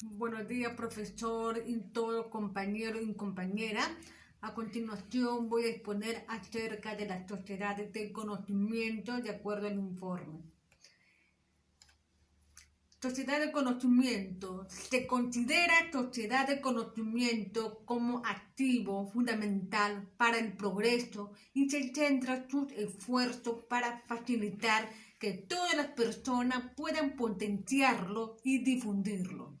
Buenos días, profesor y todo compañero y compañera. A continuación voy a exponer acerca de las sociedades de conocimiento de acuerdo al informe. Sociedad de conocimiento. Se considera sociedad de conocimiento como activo fundamental para el progreso y se centra sus esfuerzos para facilitar que todas las personas puedan potenciarlo y difundirlo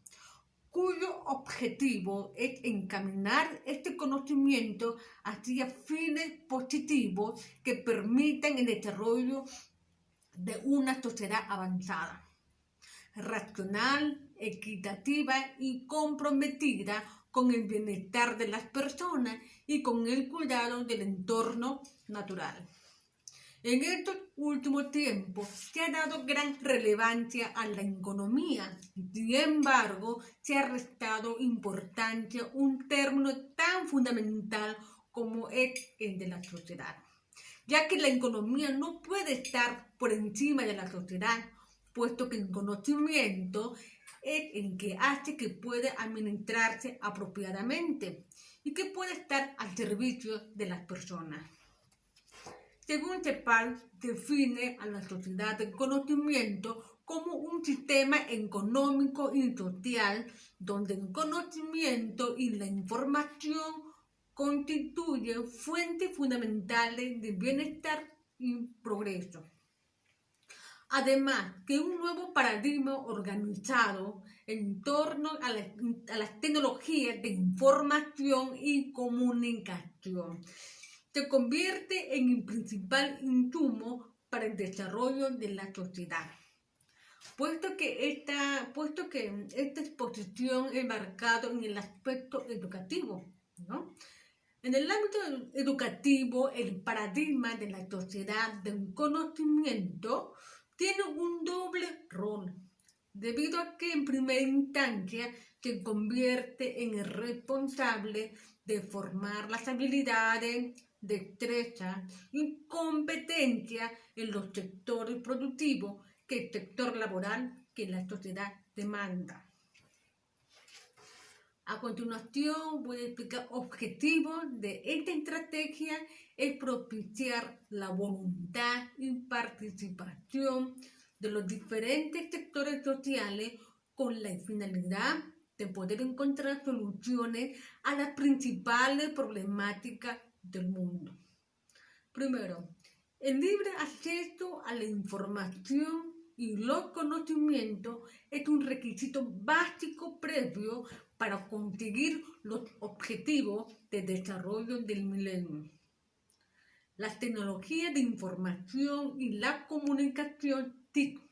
objetivo es encaminar este conocimiento hacia fines positivos que permitan el desarrollo de una sociedad avanzada, racional, equitativa y comprometida con el bienestar de las personas y con el cuidado del entorno natural. En estos últimos tiempos se ha dado gran relevancia a la economía. Sin embargo, se ha restado importancia un término tan fundamental como es el de la sociedad, ya que la economía no puede estar por encima de la sociedad, puesto que el conocimiento es el que hace que pueda administrarse apropiadamente y que puede estar al servicio de las personas. Según CEPAL, define a la sociedad del conocimiento como un sistema económico y social donde el conocimiento y la información constituyen fuentes fundamentales de bienestar y progreso. Además, que un nuevo paradigma organizado en torno a, a las tecnologías de información y comunicación se convierte en el principal insumo para el desarrollo de la sociedad. Puesto que esta, puesto que esta exposición es marcada en el aspecto educativo, ¿no? En el ámbito educativo, el paradigma de la sociedad del conocimiento tiene un doble rol, debido a que en primera instancia se convierte en el responsable de formar las habilidades, destreza y competencia en los sectores productivos que el sector laboral que la sociedad demanda. A continuación voy a explicar objetivos de esta estrategia es propiciar la voluntad y participación de los diferentes sectores sociales con la finalidad de poder encontrar soluciones a las principales problemáticas del mundo. Primero, el libre acceso a la información y los conocimientos es un requisito básico previo para conseguir los objetivos de desarrollo del milenio. Las tecnologías de información y la comunicación TIC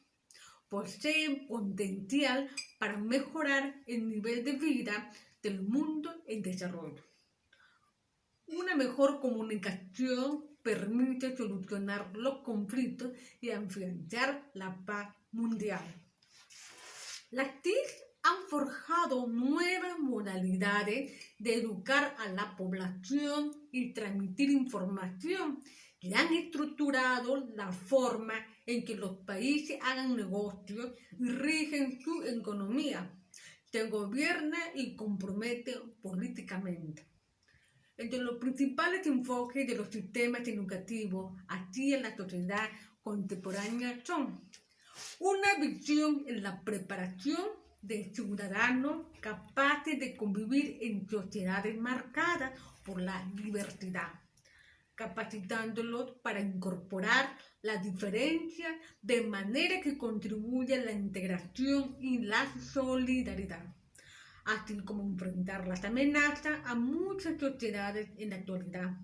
poseen potencial para mejorar el nivel de vida del mundo en desarrollo. Una mejor comunicación permite solucionar los conflictos y afianzar la paz mundial. Las TIC han forjado nuevas modalidades de educar a la población y transmitir información y han estructurado la forma en que los países hagan negocios y rigen su economía, se gobierna y compromete políticamente. Entre los principales enfoques de los sistemas educativos en la sociedad contemporánea son una visión en la preparación de ciudadanos capaces de convivir en sociedades marcadas por la diversidad, capacitándolos para incorporar la diferencia de manera que contribuya a la integración y la solidaridad así como enfrentar las amenazas a muchas sociedades en la actualidad.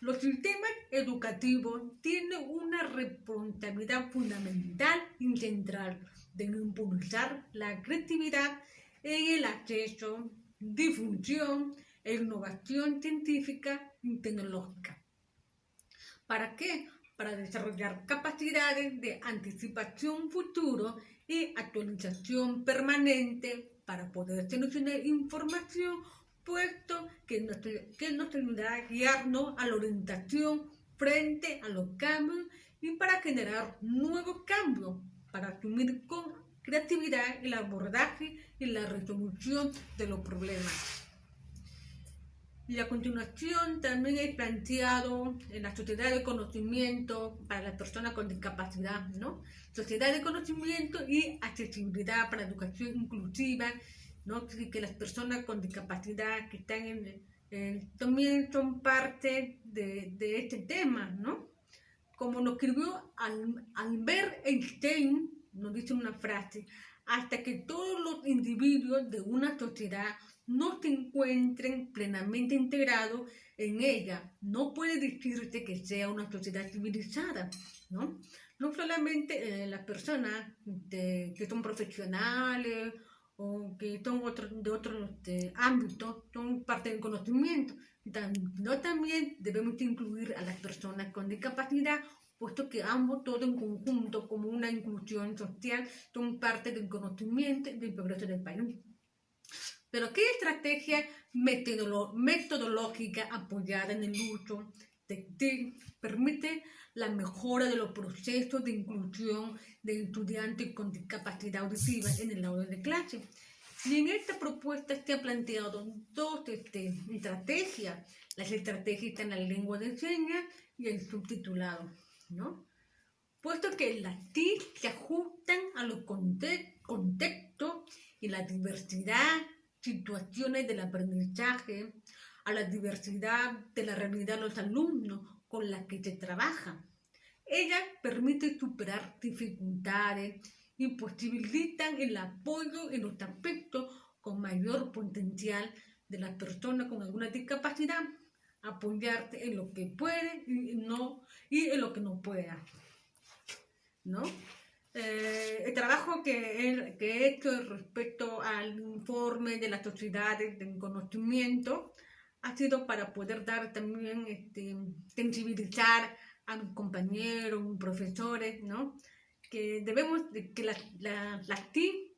Los sistemas educativos tienen una responsabilidad fundamental y central de impulsar la creatividad en el acceso, difusión e innovación científica y tecnológica. ¿Para qué? Para desarrollar capacidades de anticipación futuro y actualización permanente para poder tener información, puesto que nos, que nos ayudará a guiarnos a la orientación frente a los cambios y para generar nuevos cambios, para asumir con creatividad, el abordaje y la resolución de los problemas. Y a continuación también he planteado en la sociedad de conocimiento para las personas con discapacidad, ¿no? Sociedad de conocimiento y accesibilidad para educación inclusiva, ¿no? Que las personas con discapacidad que están en, también son parte de, de, este tema, ¿no? Como lo escribió Albert Einstein, nos dice una frase, hasta que todos los individuos de una sociedad no se encuentren plenamente integrados en ella. No puede decirse que sea una sociedad civilizada, ¿no? No solamente eh, las personas que son profesionales o que son de otros este, ámbitos, son parte del conocimiento, no también debemos incluir a las personas con discapacidad puesto que ambos, todo en conjunto, como una inclusión social, son parte del conocimiento del progreso del país. Pero ¿qué estrategia metodológica apoyada en el uso de TIC permite la mejora de los procesos de inclusión de estudiantes con discapacidad auditiva en el aula de clase? Y en esta propuesta se han planteado dos este, estrategias. Las estrategias en la lengua de señas y el subtitulado, ¿no? Puesto que las TIC se ajustan a los contextos y la diversidad situaciones del aprendizaje, a la diversidad de la realidad de los alumnos con la que se trabaja. Ella permite superar dificultades y posibilitan el apoyo en los aspectos con mayor potencial de las personas con alguna discapacidad, apoyarte en lo que puede y, no, y en lo que no pueda. ¿No? Eh, el trabajo que he, que he, hecho respecto al informe de las sociedades de conocimiento ha sido para poder dar también, este, sensibilizar a mis compañeros, mis profesores, ¿no? Que debemos, que las la, la TIC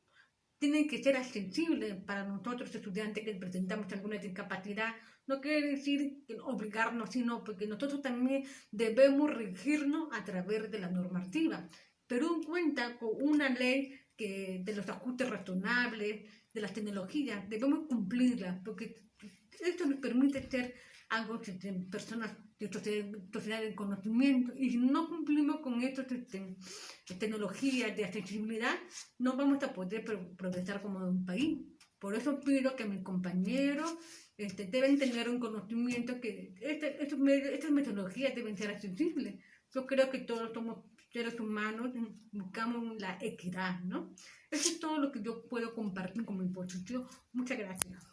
tienen que ser accesibles para nosotros estudiantes que presentamos alguna discapacidad. No quiere decir obligarnos, sino porque nosotros también debemos regirnos a través de la normativa. Perú cuenta con una ley que, de los ajustes razonables, de las tecnologías, debemos cumplirla, porque esto nos permite ser algo de personas de sociedad de conocimiento, y si no cumplimos con estas tecnologías de accesibilidad, no vamos a poder progresar como un país. Por eso pido que mis compañeros este, deben tener un conocimiento que este, estas metodologías deben ser accesibles. Yo creo que todos somos seres humanos buscamos la equidad, ¿no? Eso es todo lo que yo puedo compartir como imposición. Muchas gracias.